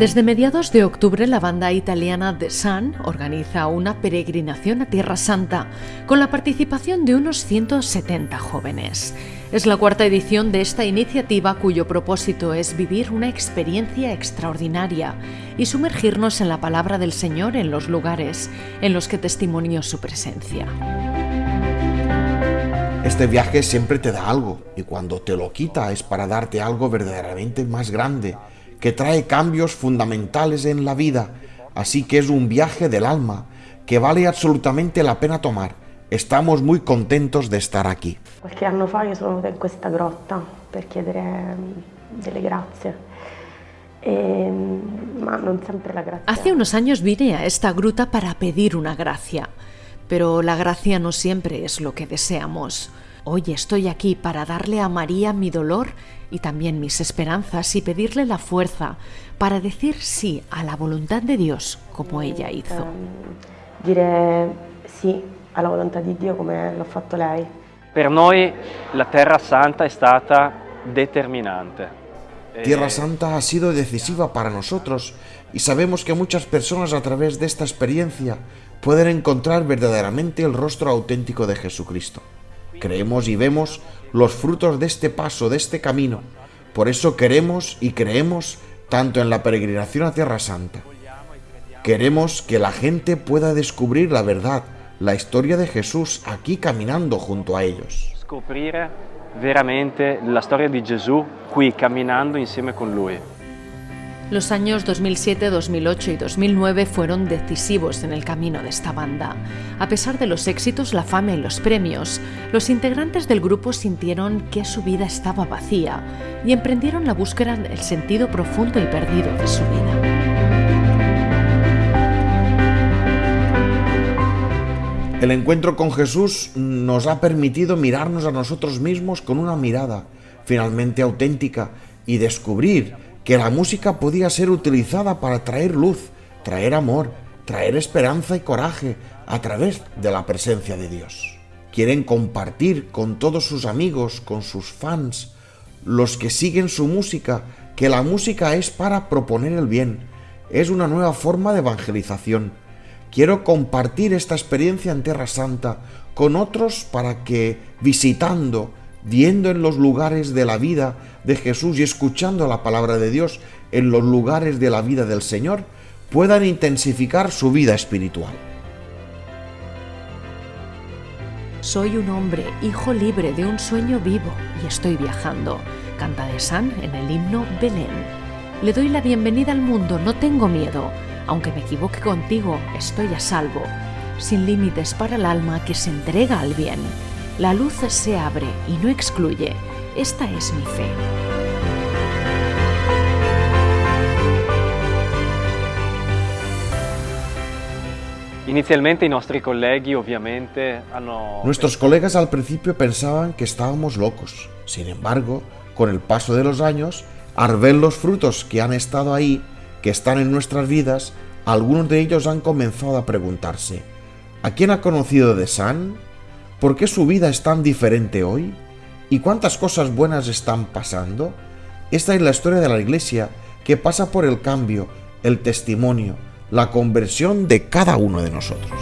Desde mediados de octubre la banda italiana The Sun organiza una peregrinación a Tierra Santa con la participación de unos 170 jóvenes. Es la cuarta edición de esta iniciativa cuyo propósito es vivir una experiencia extraordinaria y sumergirnos en la palabra del Señor en los lugares en los que testimonió su presencia. Este viaje siempre te da algo y cuando te lo quita es para darte algo verdaderamente más grande que trae cambios fundamentales en la vida, así que es un viaje del alma que vale absolutamente la pena tomar. Estamos muy contentos de estar aquí. Qualche anno fa io sono venuta in questa grotta per chiedere mm, delle grazie. E, grazia. Hace unos años vine a esta gruta para pedir una gracia, pero la gracia no siempre es lo que deseamos. Hoy estoy aquí para darle a María mi dolor y también mis esperanzas y pedirle la fuerza para decir sí a la voluntad de Dios como ella hizo. Ehm, dire sì alla volontà di Dio come l'ha fatto lei. Per noi la Terra Santa è stata determinante. Tierra Santa ha sido decisiva para nosotros y sabemos que muchas personas a través de esta experiencia pueden encontrar verdaderamente el rostro auténtico de Jesucristo. Creemos y vemos los frutos de este paso, de este camino. Por eso queremos y creemos tanto en la peregrinación a Tierra Santa. Queremos que la gente pueda descubrir la verdad, la historia de Jesús aquí caminando junto a ellos. Scoprire veramente la storia di Gesù qui camminando insieme con lui. Los años 2007, 2008 y 2009 fueron decisivos en el camino de esta banda. A pesar de los éxitos, la fama y los premios, los integrantes del grupo sintieron que su vida estaba vacía y emprendieron la búsqueda del sentido profundo y perdido de su vida. El encuentro con Jesús nos ha permitido mirarnos a nosotros mismos con una mirada finalmente auténtica y descubrir que la música podía ser utilizada para traer luz, traer amor, traer esperanza y coraje a través de la presencia de Dios. Quieren compartir con todos sus amigos, con sus fans, los que siguen su música, que la música es para proponer el bien, es una nueva forma de evangelización. Quiero compartir esta experiencia en Tierra Santa con otros para que, visitando, viendo en los lugares de la vida de Jesús y escuchando la palabra de Dios en los lugares de la vida del Señor, puedan intensificar su vida espiritual. Soy un hombre, hijo libre de un sueño vivo y estoy viajando. Canta de San en el himno Belén. Le doy la bienvenida al mundo, no tengo miedo. Aunque me equivoque contigo, estoy a salvo. Sin límites para el alma que se entrega al bien. La luz se abre y no excluye. Esta es mi fe. Inizialmente i nostri colleghi ovviamente hanno... Nuestros colegas al principio pensaban que estábamos locos. Sin embargo, con el paso de los años, al ver los frutos que han estado ahí, que están en nuestras vidas, algunos de ellos han comenzado a preguntarse, ¿a quién ha conocido de San? ¿Por qué su vida es tan diferente hoy? ¿Y cuántas cosas buenas están pasando? Esta es la historia de la Iglesia que pasa por el cambio, el testimonio, la conversión de cada uno de nosotros.